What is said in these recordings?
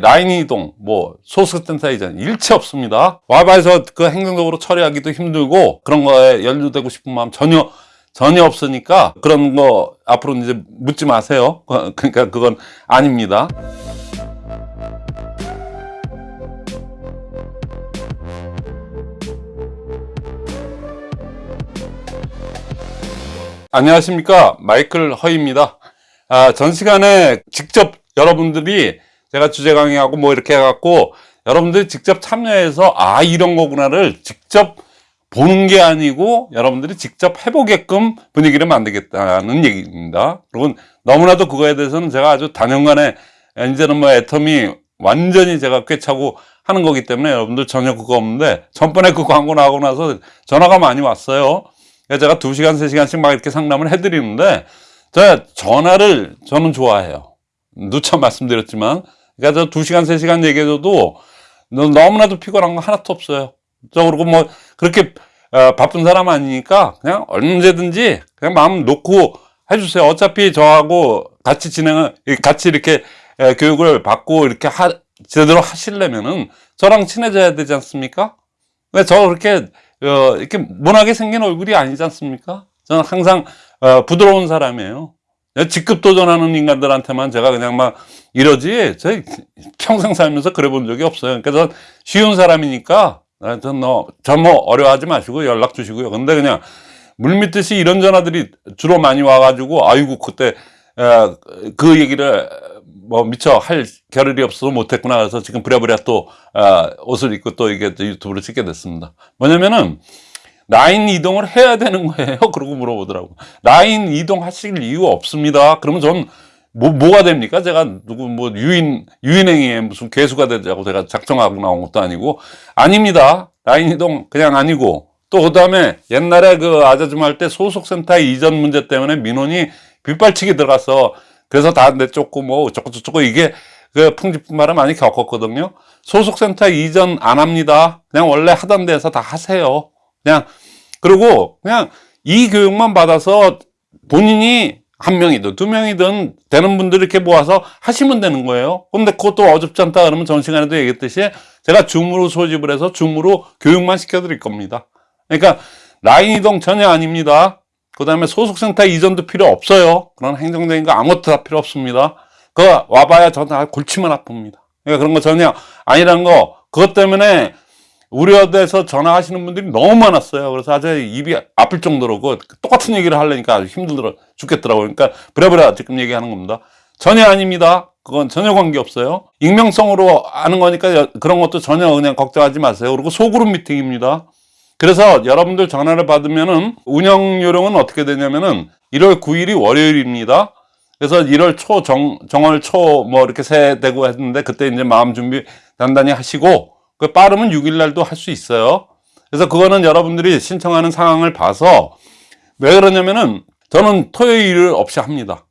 라인 이동, 뭐 소스센터 이전 일체 없습니다. 와바에서 그 행정적으로 처리하기도 힘들고 그런 거에 연루되고 싶은 마음 전혀 전혀 없으니까 그런 거 앞으로 이제 묻지 마세요. 그러니까 그건 아닙니다. 안녕하십니까 마이클 허입니다 아, 전 시간에 직접 여러분들이 제가 주제 강의하고 뭐 이렇게 해갖고 여러분들이 직접 참여해서 아 이런 거구나를 직접 보는 게 아니고 여러분들이 직접 해보게끔 분위기를 만들겠다는 얘기입니다 그리고 너무나도 그거에 대해서는 제가 아주 단연간에 이제는 뭐 애텀이 완전히 제가 꿰차고 하는 거기 때문에 여러분들 전혀 그거 없는데 전번에 그 광고 나오고 나서 전화가 많이 왔어요 제가 2시간, 3시간씩 막 이렇게 상담을 해드리는데, 제가 전화를 저는 좋아해요. 누차 말씀드렸지만, 그러니까 저 2시간, 3시간 얘기해줘도 너무나도 피곤한 거 하나도 없어요. 저 그리고 뭐, 그렇게 어, 바쁜 사람 아니니까 그냥 언제든지 그냥 마음 놓고 해주세요. 어차피 저하고 같이 진행을, 같이 이렇게 교육을 받고 이렇게 하, 제대로 하시려면은 저랑 친해져야 되지 않습니까? 왜 저 그렇게 어, 이렇게 모나게 생긴 얼굴이 아니지 않습니까? 저는 항상 어, 부드러운 사람이에요. 직급 도전하는 인간들한테만 제가 그냥 막 이러지, 저 평생 살면서 그래 본 적이 없어요. 전 쉬운 사람이니까, 전뭐 어려워하지 마시고 연락 주시고요. 근데 그냥 물밑듯이 이런 전화들이 주로 많이 와가지고, 아이고, 그때, 어, 그 얘기를 뭐 미처 할 겨를이 없어서 못했구나 그래서 지금 부랴부랴 또 어, 옷을 입고 또 이게 유튜브를 찍게 됐습니다 뭐냐면은 라인 이동을 해야 되는 거예요 그러고 물어보더라고 라인 이동 하실 이유 없습니다 그러면 전 뭐, 뭐가 됩니까? 제가 누구 뭐 유인, 유인행위에 무슨 괴수가 되자고 제가 작정하고 나온 것도 아니고 아닙니다. 라인 이동 그냥 아니고 또 그 다음에 옛날에 그 아자줌 할 때 소속센터 이전 문제 때문에 민원이 빗발치기 들어가서 그래서 다 내쫓고 뭐 어쩌고저쩌고 이게 그 풍지뿐만을 많이 겪었거든요. 소속센터 이전 안 합니다. 그냥 원래 하던 데서 다 하세요. 그냥 그리고 그냥 이 교육만 받아서 본인이 한 명이든 두 명이든 되는 분들 이렇게 모아서 하시면 되는 거예요. 근데 그것도 어렵지 않다 그러면 전 시간에도 얘기했듯이 제가 줌으로 소집을 해서 줌으로 교육만 시켜드릴 겁니다. 그러니까 라인 이동 전혀 아닙니다. 그 다음에 소속센터 이전도 필요 없어요. 그런 행정적인 거 아무것도 다 필요 없습니다. 그거 와봐야 저는 골치만 아픕니다. 그러니까 그런 거 전혀 아니라는 거, 그것 때문에 우려돼서 전화하시는 분들이 너무 많았어요. 그래서 아주 입이 아플 정도로 그 똑같은 얘기를 하려니까 아주 힘들어 죽겠더라고요. 그러니까 부랴부랴 지금 얘기하는 겁니다. 전혀 아닙니다. 그건 전혀 관계없어요. 익명성으로 아는 거니까 그런 것도 전혀 그냥 걱정하지 마세요. 그리고 소그룹 미팅입니다. 그래서 여러분들 전화를 받으면은 운영 요령은 어떻게 되냐면은 1월 9일이 월요일입니다. 그래서 1월 초 정, 정월 초 뭐 이렇게 새 되고 했는데 그때 이제 마음 준비 단단히 하시고 그 빠르면 6일 날도 할 수 있어요. 그래서 그거는 여러분들이 신청하는 상황을 봐서 왜 그러냐면은 저는 토요일 없이 합니다.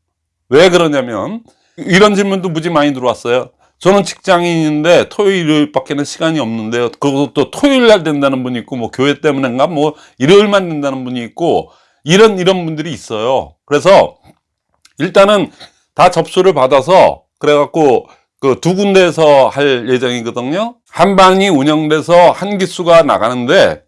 왜 그러냐면 이런 질문도 무지 많이 들어왔어요. 저는 직장인인데 토요일 밖에는 시간이 없는데요. 그것도 토요일 날 된다는 분이 있고, 뭐 교회 때문인가, 뭐 일요일만 된다는 분이 있고, 이런, 이런 분들이 있어요. 그래서 일단은 다 접수를 받아서, 그래갖고 그 두 군데에서 할 예정이거든요. 한 방이 운영돼서 한 기수가 나가는데,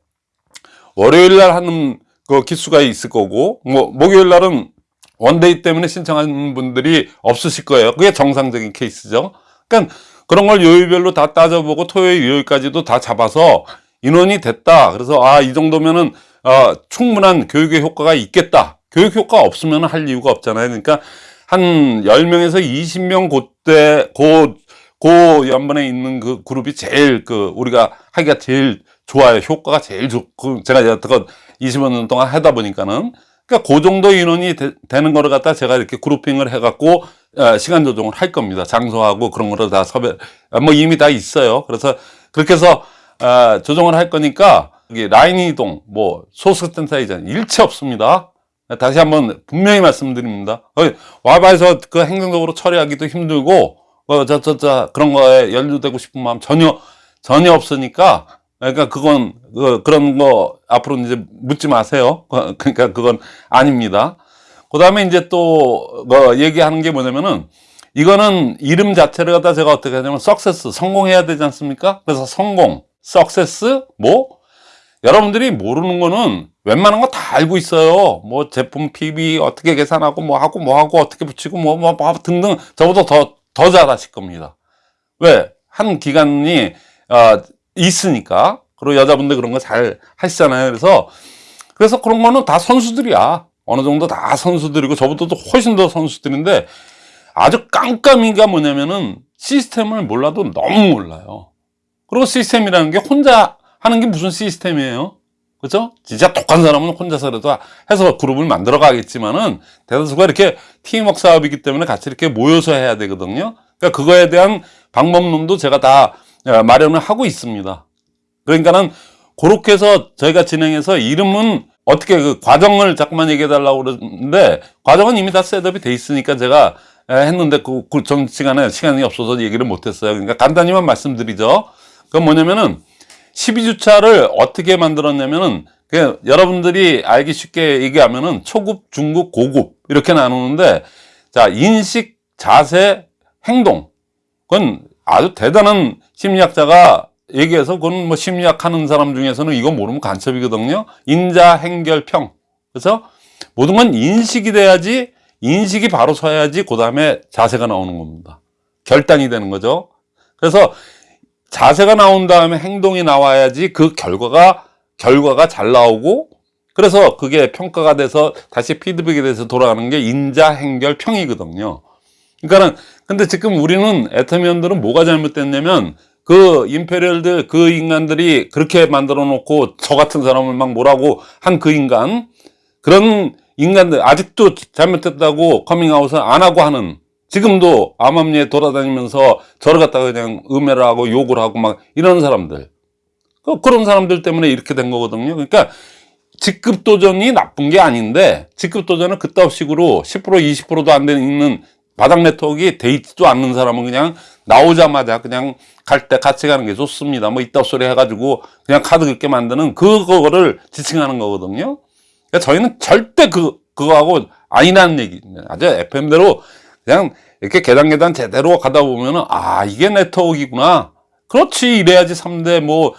월요일 날 하는 그 기수가 있을 거고, 뭐 목요일 날은 one day 때문에 신청하는 분들이 없으실 거예요. 그게 정상적인 케이스죠. 그러니까 그런 걸 요일별로 다 따져보고 토요일, 일요일까지도 다 잡아서 인원이 됐다. 그래서 아, 이 정도면은 어, 충분한 교육의 효과가 있겠다. 교육 효과 없으면 할 이유가 없잖아요. 그러니까 한 10명에서 20명 그때 고, 고 연번에 있는 그 그룹이 제일 그 우리가 하기가 제일 좋아요. 효과가 제일 좋고 제가 여태껏 20여 년 동안 하다 보니까는 그러니까 그 정도 인원이 되, 는 거를 갖다 제가 이렇게 그룹핑을 해갖고 어, 시간 조정을 할 겁니다. 장소하고 그런 거를 다 섭외, 아, 뭐 이미 다 있어요. 그래서 그렇게 해서 어, 조정을 할 거니까 라인 이동, 뭐 소스 센터 이전 일체 없습니다. 다시 한번 분명히 말씀드립니다. 와바에서 그 행정적으로 처리하기도 힘들고 어, 저, 저, 저, 그런 거에 연루되고 싶은 마음 전혀 전혀 없으니까 그러니까 그건 그, 그런 거 앞으로 이제 묻지 마세요. 그러니까 그건 아닙니다. 그 다음에 이제 또 뭐 얘기하는 게 뭐냐면은 이거는 이름 자체를 갖다 제가 어떻게 하냐면 석세스 성공해야 되지 않습니까? 그래서 성공, 석세스 뭐 여러분들이 모르는 거는 웬만한 거 다 알고 있어요. 뭐 제품 PB 어떻게 계산하고 뭐 하고 뭐 하고 어떻게 붙이고 뭐, 뭐, 뭐 등등 저보다 더, 더 잘하실 겁니다. 왜? 한 기간이 어, 있으니까. 그리고 여자분들 그런 거 잘 하시잖아요. 그래서 그래서 그런 거는 다 선수들이야. 어느 정도 다 선수들이고 저보다도 훨씬 더 선수들인데 아주 깜깜이가 뭐냐면은 시스템을 몰라도 너무 몰라요. 그리고 시스템이라는 게 혼자 하는 게 무슨 시스템이에요? 그죠? 진짜 독한 사람은 혼자서라도 해서 그룹을 만들어 가겠지만은 대다수가 이렇게 팀워크 사업이기 때문에 같이 이렇게 모여서 해야 되거든요. 그러니까 그거에 대한 방법론도 제가 다 어, 마련을 하고 있습니다. 그러니까는 그렇게 해서 저희가 진행해서 이름은 어떻게 그 과정을 자꾸만 얘기해 달라고 그러는데 과정은 이미 다 setup이 돼 있으니까 제가 에, 했는데 그, 그전 시간에 시간이 없어서 얘기를 못 했어요. 그러니까 간단히만 말씀드리죠. 그건 뭐냐면은 12주차를 어떻게 만들었냐면은 그 여러분들이 알기 쉽게 얘기하면은 초급, 중급, 고급 이렇게 나누는데 자 인식, 자세, 행동 그건 아주 대단한 심리학자가 얘기해서 그건 뭐 심리학 하는 사람 중에서는 이거 모르면 간첩이거든요. 인자, 행결, 평. 그래서 모든 건 인식이 돼야지 인식이 바로 서야지 그 다음에 자세가 나오는 겁니다. 결단이 되는 거죠. 그래서 자세가 나온 다음에 행동이 나와야지 그 결과가 결과가 잘 나오고 그래서 그게 평가가 돼서 다시 피드백이 돼서 돌아가는 게 인자 행결 평이거든요. 그러니까는 근데 지금 우리는 애터미언들은 뭐가 잘못됐냐면 그 임페리얼들 그 인간들이 그렇게 만들어 놓고 저 같은 사람을 막 뭐라고 한 그 인간 그런 인간들 아직도 잘못됐다고 커밍아웃을 안 하고 하는 지금도 암암리에 돌아다니면서 저를 갖다가 그냥 음해를 하고 욕을 하고 막 이런 사람들. 그- 그런 사람들 때문에 이렇게 된 거거든요. 그러니까 직급 도전이 나쁜 게 아닌데 직급 도전은 그따위 식으로 10% 20%도 안 되는 바닥 네트워크가 돼 있지도 않는 사람은 그냥 나오자마자 그냥 갈 때 같이 가는 게 좋습니다. 뭐 이따 소리 해가지고 그냥 카드 긁게 만드는 그거를 지칭하는 거거든요. 그러니까 저희는 절대 그, 그거하고 아니라는 얘기입니다 아주 FM대로 그냥 이렇게 계단 계단 제대로 가다 보면은 아 이게 네트워크이구나. 그렇지 이래야지 3대 뭐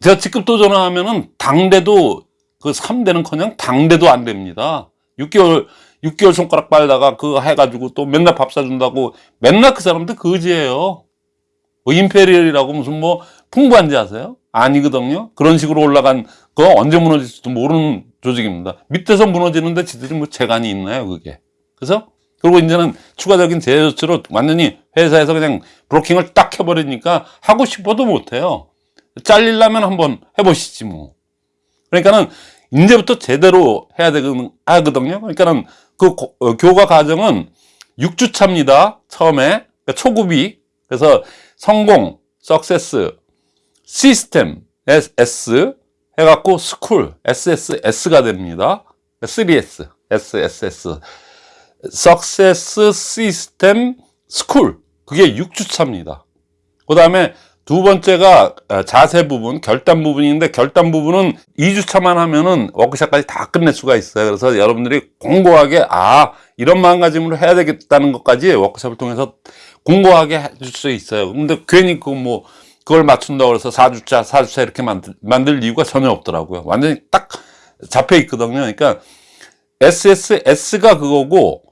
제가 직급 도전을 하면은 당대도 그 3대는 커녕 당대도 안 됩니다. 6개월 6개월 손가락 빨다가 그거 해가지고 또 맨날 밥 사준다고 맨날 그 사람들 거지예요. 뭐 임페리얼이라고 무슨 뭐 풍부한지 아세요? 아니거든요. 그런 식으로 올라간 거 언제 무너질지도 모르는 조직입니다. 밑에서 무너지는데 지들이 뭐 재간이 있나요 그게? 그래서 그리고 이제는 추가적인 제재 조치로 완전히 회사에서 그냥 브로킹을 딱 해버리니까 하고 싶어도 못해요. 잘리려면 한번 해보시지 뭐. 그러니까는 이제부터 제대로 해야 되거든요. 그러니까는 그 고- 어, 교과 과정은 6주 차입니다. 처음에 그러니까 초급이 그래서 성공, success, 시스템, S 해갖고 school, SSS가 됩니다. 3S, SSS. Success System School. 그게 6주차입니다. 그 다음에 두 번째가 어, 자세 부분 결단 부분인데 결단 부분은 2주차만 하면은 워크샵까지 다 끝낼 수가 있어요. 그래서 여러분들이 공고하게 아 이런 마음가짐으로 해야 되겠다는 것까지 워크샵을 통해서 공고하게 해줄 수 있어요. 근데 괜히 그 뭐 그걸 맞춘다고 해서 4주차 4주차 이렇게 만들, 만들 이유가 전혀 없더라고요. 완전히 딱 잡혀 있거든요. 그러니까 SSS가 그거고 어,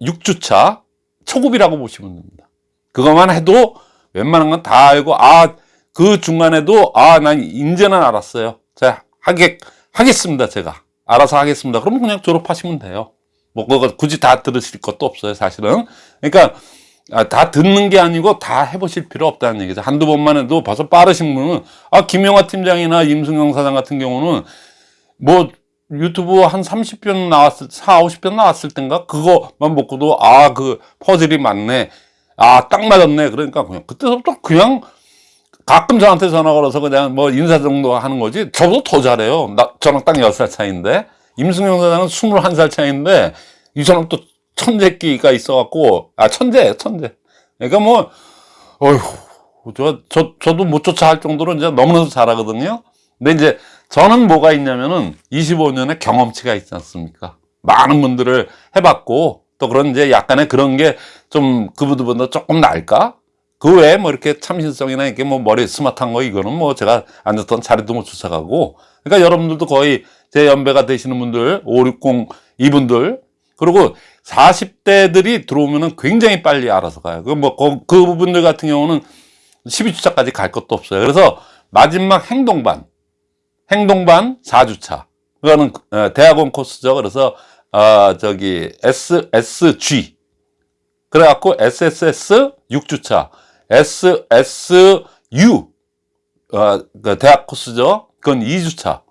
6주차 초급이라고 보시면 됩니다. 그것만 해도 웬만한 건 다 알고 아 그 중간에도 아난 이제는 알았어요. 자 하겠 하겠습니다 제가 알아서 하겠습니다. 그러면 그냥 졸업하시면 돼요. 뭐 그거 굳이 다 들으실 것도 없어요 사실은. 그러니까 아, 다 듣는 게 아니고 다 해보실 필요 없다는 얘기죠. 한두 번만 해도 벌써 빠르신 분은 아 김영하 팀장이나 임승영 사장 같은 경우는 뭐 유튜브 한 30편 나왔을 4, 50편 나왔을 땐가? 그거만 먹고도 아 그 퍼즐이 맞네. 아 딱 맞았네. 그러니까 그냥 그때부터 그냥 가끔 저한테 전화 걸어서 그냥 뭐 인사 정도 하는 거지. 저보다 더 잘해요. 나 저랑 딱 10살 차이인데. 임승용 사장은 21살 차이인데 이 사람 또 천재끼가 있어갖고 아 천재 천재. 그러니까 뭐 어휴. 저, 저, 저도 못 쫓아 할 정도로 이제 너무나도 잘하거든요. 근데 이제 저는 뭐가 있냐면은 25년의 경험치가 있지 않습니까? 많은 분들을 해봤고 또 그런 이제 약간의 그런 게 좀 그분들보다 조금 나을까? 그 외에 뭐 이렇게 참신성이나 이렇게 뭐 머리 스마트한 거 이거는 뭐 제가 앉았던 자리도 못 쫓아가고 그러니까 여러분들도 거의 제 연배가 되시는 분들 560 이분들 그리고 40대들이 들어오면은 굉장히 빨리 알아서 가요. 그뭐 그분들 같은 경우는 12주차까지 갈 것도 없어요. 그래서 마지막 행동반 행동반 4주차 그거는 어, 대학원 코스죠. 그래서 어 저기 SSG 그래갖고 SSS 6주차 SSU 어, 그 대학 코스죠. 그건 2주차.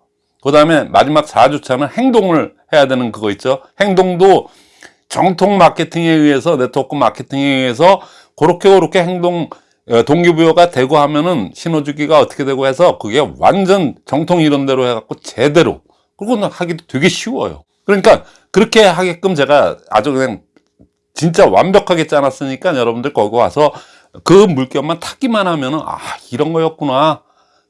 그 다음에 마지막 4주차는 행동을 해야 되는 그거 있죠. 행동도 정통 마케팅에 의해서 네트워크 마케팅에 의해서 그렇게 그렇게 행동 어, 동기부여가 되고 하면은 신호주기가 어떻게 되고 해서 그게 완전 정통 이론대로 해갖고 제대로 그거는 하기도 되게 쉬워요. 그러니까 그렇게 하게끔 제가 아주 그냥 진짜 완벽하게 짜놨으니까 여러분들 거기 와서 그 물결만 타기만 하면은 아 이런 거였구나.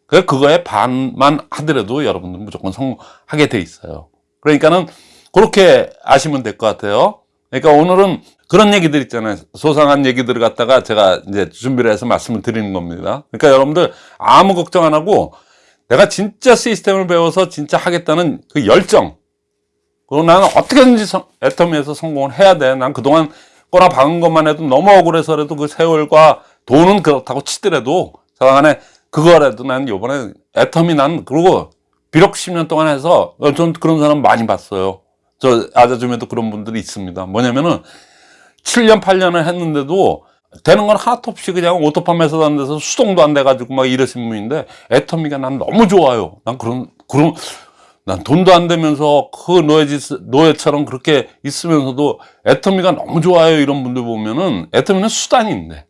그 그거에 반만 하더라도 여러분들 무조건 성공하게 돼 있어요. 그러니까는 그렇게 아시면 될 것 같아요. 그러니까 오늘은 그런 얘기들 있잖아요 소상한 얘기들을 갖다가 제가 이제 준비를 해서 말씀을 드리는 겁니다 그러니까 여러분들 아무 걱정 안 하고 내가 진짜 시스템을 배워서 진짜 하겠다는 그 열정 그리고 나는 어떻게든지 성, 애터미에서 성공을 해야 돼. 난 그동안 꼬나 박은 것만 해도 너무 억울해서라도 그 세월과 돈은 그렇다고 치더라도 저간에 그거라도 난 요번에 애터미 난 그리고 비록 10년 동안 해서 전 그런 사람 많이 봤어요. 저 아자줌에도 그런 분들이 있습니다. 뭐냐면은 7년 8년을 했는데도 되는 건 하나도 없이 그냥 오토팜에서 다는 데서 수동도 안 돼가지고 막 이러신 분인데 애터미가 난 너무 좋아요. 난 그런 그런 난 돈도 안 되면서 그 노예지, 노예처럼 그렇게 있으면서도 애터미가 너무 좋아요. 이런 분들 보면은 애터미는 수단인데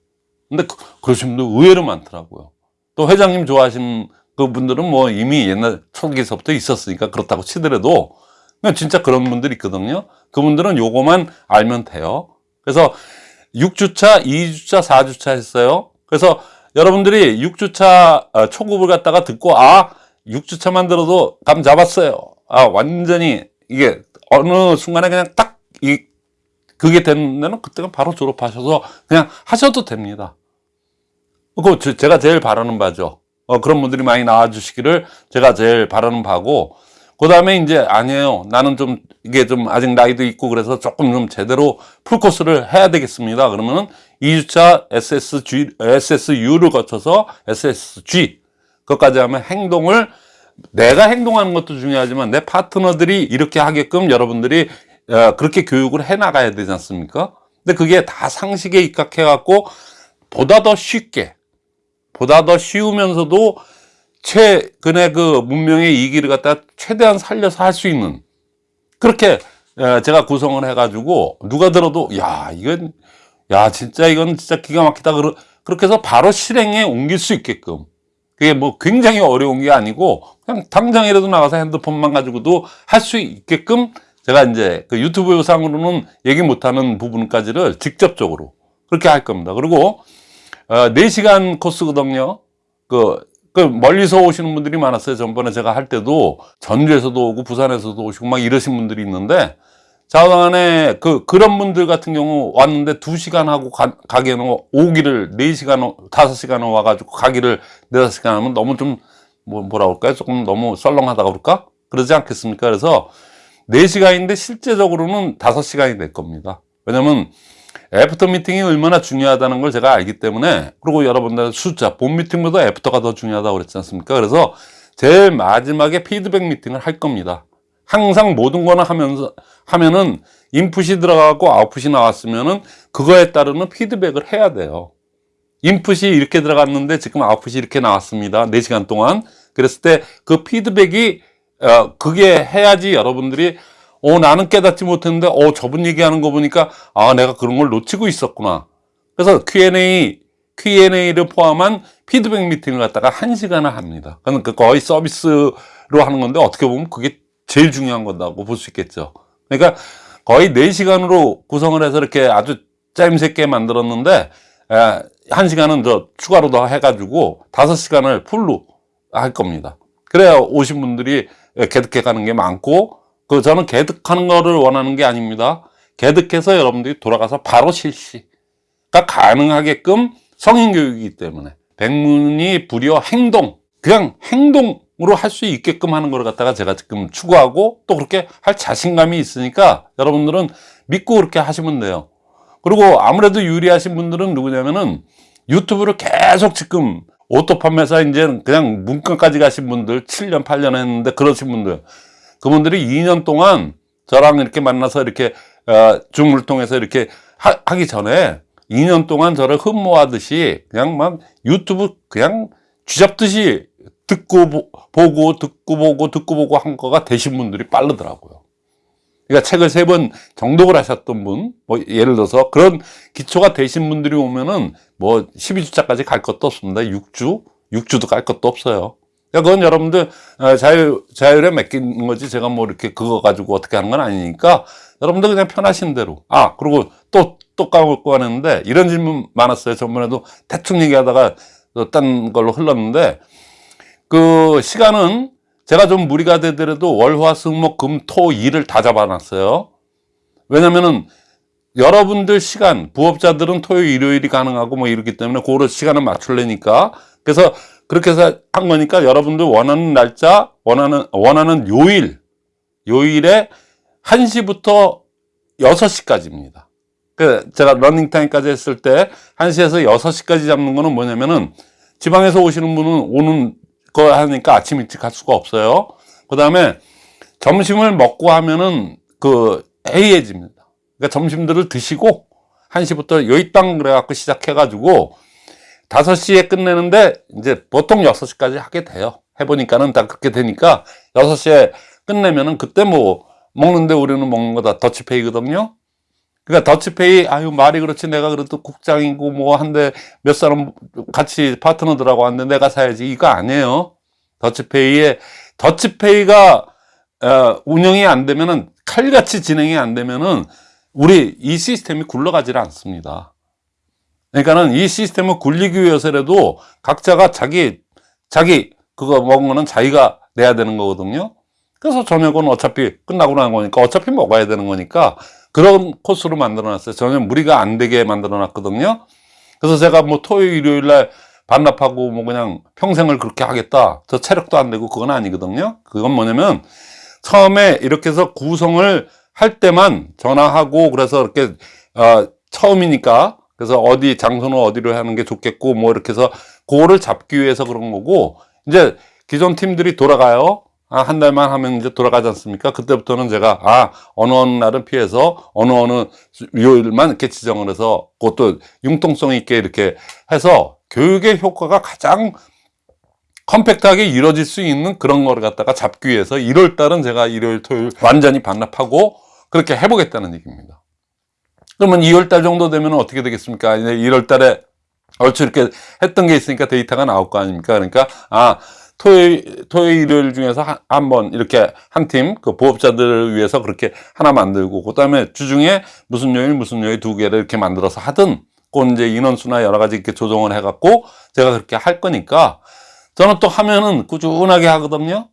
근데 그, 그러신 분들 의외로 많더라고요. 또 회장님 좋아하시는 그 분들은 뭐 이미 옛날 초기서부터 있었으니까 그렇다고 치더라도 진짜 그런 분들이 있거든요. 그분들은 요거만 알면 돼요 그래서 6주차, 2주차, 4주차 했어요 그래서 여러분들이 6주차 어, 초급을 갖다가 듣고 아 6주차만 들어도 감 잡았어요. 아, 완전히 이게 어느 순간에 그냥 딱 이, 그게 되는 데는 그때가 바로 졸업하셔서 그냥 하셔도 됩니다. 그 제가 제일 바라는 바죠. 어, 그런 분들이 많이 나와주시기를 제가 제일 바라는 바고, 그 다음에 이제 아니에요. 나는 좀 이게 좀 아직 나이도 있고 그래서 조금 좀 제대로 풀코스를 해야 되겠습니다. 그러면은 2주차 SSG, SSU를 거쳐서 SSG, 그것까지 하면 행동을 내가 행동하는 것도 중요하지만 내 파트너들이 이렇게 하게끔 여러분들이 어, 그렇게 교육을 해 나가야 되지 않습니까? 근데 그게 다 상식에 입각해 갖고 보다 더 쉽게 보다 더 쉬우면서도 최근의 그 문명의 이기를 갖다 최대한 살려서 할 수 있는 그렇게 어, 제가 구성을 해가지고 누가 들어도 야 이건 야 진짜 이건 진짜 기가 막히다 그렇게 해서 바로 실행에 옮길 수 있게끔 그게 뭐 굉장히 어려운 게 아니고 그냥 당장이라도 나가서 핸드폰만 가지고도 할 수 있게끔 제가 이제 그 유튜브 상으로는 얘기 못하는 부분까지를 직접적으로 그렇게 할 겁니다. 그리고 어, 4시간 코스거든요. 그, 그 멀리서 오시는 분들이 많았어요. 전번에 제가 할 때도 전주에서도 오고 부산에서도 오시고 막 이러신 분들이 있는데 자간에 그 그런 분들 같은 경우 왔는데 2시간 하고 가, 가기에는 오기를 4시간 5시간 와 가지고 가기를 4, 5시간 하면 너무 좀 뭐, 뭐라 그럴까요? 조금 너무 썰렁하다 그럴까? 그러지 않겠습니까? 그래서 4시간인데 실제적으로는 5시간이 될 겁니다. 왜냐면 after 미팅이 얼마나 중요하다는 걸 제가 알기 때문에 그리고 여러분들 숫자 본 미팅보다 after가 더 중요하다고 그랬지 않습니까 그래서 제일 마지막에 피드백 미팅을 할 겁니다 항상 모든 거는 하면서 하면은 인풋이 들어가고 아웃풋이 나왔으면은 그거에 따르는 피드백을 해야 돼요. 인풋이 이렇게 들어갔는데 지금 아웃풋이 이렇게 나왔습니다. 4시간 동안. 그랬을 때 그 피드백이 어 그게 해야지 여러분들이 어 나는 깨닫지 못했는데 어 저분 얘기하는 거 보니까 아 내가 그런 걸 놓치고 있었구나. 그래서 Q&A Q&A를 포함한 피드백 미팅을 갖다가 1시간을 합니다. 그러니까 거의 서비스로 하는 건데 어떻게 보면 그게 제일 중요한 거다고 볼 수 있겠죠. 그러니까 거의 4시간으로 구성을 해서 이렇게 아주 짜임새게 만들었는데 에, 1시간은 더 추가로 더 해가지고 5시간을 풀로 할 겁니다. 그래야 오신 분들이 개득해 가는 게 많고 그 저는 개득하는 거를 원하는 게 아닙니다. 개득해서 여러분들이 돌아가서 바로 실시 가능하게끔 성인 교육이기 때문에 백문이 불여 행동 그냥 행동으로 할 수 있게끔 하는 걸 갖다가 제가 지금 추구하고 또 그렇게 할 자신감이 있으니까 여러분들은 믿고 그렇게 하시면 돼요 그리고 아무래도 유리하신 분들은 누구냐면은 유튜브를 계속 지금 auto 판매사 이제 그냥 문과까지 가신 분들 7년 8년 했는데 그러신 분들 그분들이 2년 동안 저랑 이렇게 만나서 이렇게 어, 줌을 통해서 이렇게 하, 하기 전에 2년 동안 저를 흠모하듯이 그냥 막 유튜브 그냥 쥐잡듯이 듣고 보, 보고 듣고 보고 듣고 보고 한 거가 되신 분들이 빠르더라고요. 그러니까 책을 세 번 정독을 하셨던 분, 뭐 예를 들어서 그런 기초가 되신 분들이 오면은 뭐 12주차까지 갈 것도 없습니다. 6주, 6주도 갈 것도 없어요. 그건 여러분들 어, 자유, 자율에 맡기는 거지 제가 뭐 이렇게 그거 가지고 어떻게 하는 건 아니니까 여러분들 그냥 편하신 대로. 아, 그리고 또, 또 까먹고 하는데 이런 질문 많았어요. 전번에도 대충 얘기하다가 딴 걸로 흘렀는데 그 시간은 제가 좀 무리가 되더라도 월화수목금토 일을 다 잡아놨어요. 왜냐면은 여러분들 시간 부업자들은 토요일 일요일이 가능하고 뭐 이렇기 때문에 그런 시간을 맞출래니까 그래서 그렇게 해서 한 거니까 여러분들 원하는 날짜 원하는 원하는 요일 요일에 1시부터 6시까지입니다. 그 제가 러닝타임까지 했을 때 1시에서 6시까지 잡는 거는 뭐냐면은 지방에서 오시는 분은 오는 거 하니까 아침 일찍 갈 수가 없어요. 그 다음에 점심을 먹고 하면은 그 해이해집니다. 그러니까 점심들을 드시고 1시부터 여의땅 그래갖고 시작해가지고 5시에 끝내는데 이제 보통 6시까지 하게 돼요. 해보니까는 다 그렇게 되니까 6시에 끝내면은 그때 뭐 먹는데 우리는 먹는 거 다. 더치페이거든요. 그러니까 더치페이 아유 말이 그렇지. 내가 그래도 국장이고 뭐 한데 몇 사람 같이 파트너들하고 왔는데 내가 사야지. 이거 아니에요. 더치페이에 더치페이가 어, 운영이 안 되면은 칼같이 진행이 안 되면은 우리 이 시스템이 굴러가질 않습니다 그러니까는 이 시스템을 굴리기 위해서라도 각자가 자기 자기 그거 먹은 거는 자기가 내야 되는 거거든요 그래서 저녁은 어차피 끝나고 난 거니까 어차피 먹어야 되는 거니까 그런 코스로 만들어 놨어요. 전혀 무리가 안 되게 만들어 놨거든요. 그래서 제가 뭐 토요일, 일요일 날 반납하고 뭐 그냥 평생을 그렇게 하겠다. 저 체력도 안 되고 그건 아니거든요. 그건 뭐냐면 처음에 이렇게 해서 구성을 할 때만 전화하고 그래서 이렇게 어, 처음이니까 그래서 어디 장소는 어디로 하는 게 좋겠고 뭐 이렇게 해서 그거를 잡기 위해서 그런 거고 이제 기존 팀들이 돌아가요. 아, 한 달만 하면 이제 돌아가지 않습니까? 그때부터는 제가, 아, 어느 어느 날은 피해서 어느 어느 요일만 이렇게 지정을 해서 그것도 융통성 있게 이렇게 해서 교육의 효과가 가장 컴팩트하게 이루어질 수 있는 그런 거를 갖다가 잡기 위해서 1월 달은 제가 일요일, 토요일 완전히 반납하고 그렇게 해보겠다는 얘기입니다. 그러면 2월 달 정도 되면 어떻게 되겠습니까? 이제 1월 달에 얼추 이렇게 했던 게 있으니까 데이터가 나올 거 아닙니까? 그러니까, 아, 토요일, 토요일, 일요일 중에서 한번 이렇게 한 팀, 그 부업자들을 위해서 그렇게 하나 만들고, 그 다음에 주중에 무슨 요일, 무슨 요일 두 개를 이렇게 만들어서 하든, 그 이제 인원수나 여러 가지 이렇게 조정을 해갖고, 제가 그렇게 할 거니까, 저는 또 하면은 꾸준하게 하거든요.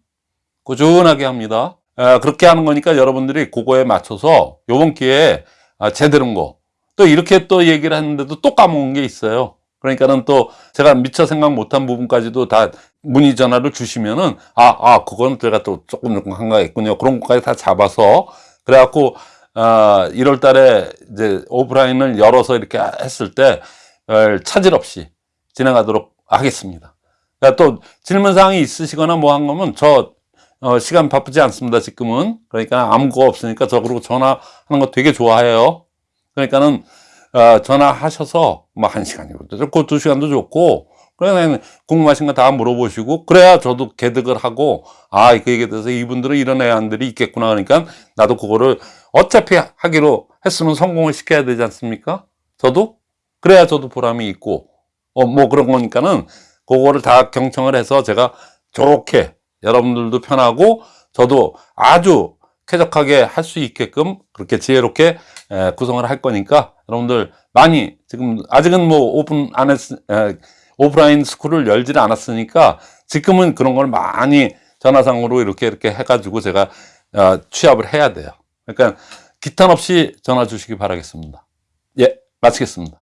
꾸준하게 합니다. 에, 그렇게 하는 거니까 여러분들이 그거에 맞춰서 요번 기회에 아, 제대로인 거. 또 이렇게 또 얘기를 했는데도 또 까먹은 게 있어요. 그러니까는 또 제가 미처 생각 못한 부분까지도 다 문의 전화를 주시면은 아, 아, 그건 제가 또 조금 조금 한가했군요. 그런 것까지 다 잡아서 그래갖고 아, 1월 달에 이제 오프라인을 열어서 이렇게 했을 때 차질 없이 진행하도록 하겠습니다. 그러니까 또 질문 사항이 있으시거나 뭐 한 거면 저 어, 시간 바쁘지 않습니다. 지금은. 그러니까 아무거 없으니까 저 그리고 전화하는 거 되게 좋아해요. 그러니까는 어, 전화하셔서 뭐 한 시간이고도 좋고 두 시간도 좋고. 그러면 궁금하신 거 다 물어보시고 그래야 저도 개득을 하고 아 그 얘기에 대해서 이분들은 이런 애안들이 있겠구나. 그러니까 나도 그거를 어차피 하기로 했으면 성공을 시켜야 되지 않습니까? 저도? 그래야 저도 보람이 있고. 어 뭐 그런 거니까는 그거를 다 경청을 해서 제가 좋게 여러분들도 편하고 저도 아주 쾌적하게 할 수 있게끔 그렇게 지혜롭게 구성을 할 거니까 여러분들 많이 지금 아직은 뭐 오픈 안 했, 오프라인 스쿨을 열지를 않았으니까 지금은 그런 걸 많이 전화상으로 이렇게 이렇게 해가지고 제가 어, 취합을 해야 돼요. 그러니까 기탄 없이 전화 주시기 바라겠습니다. 예, 마치겠습니다.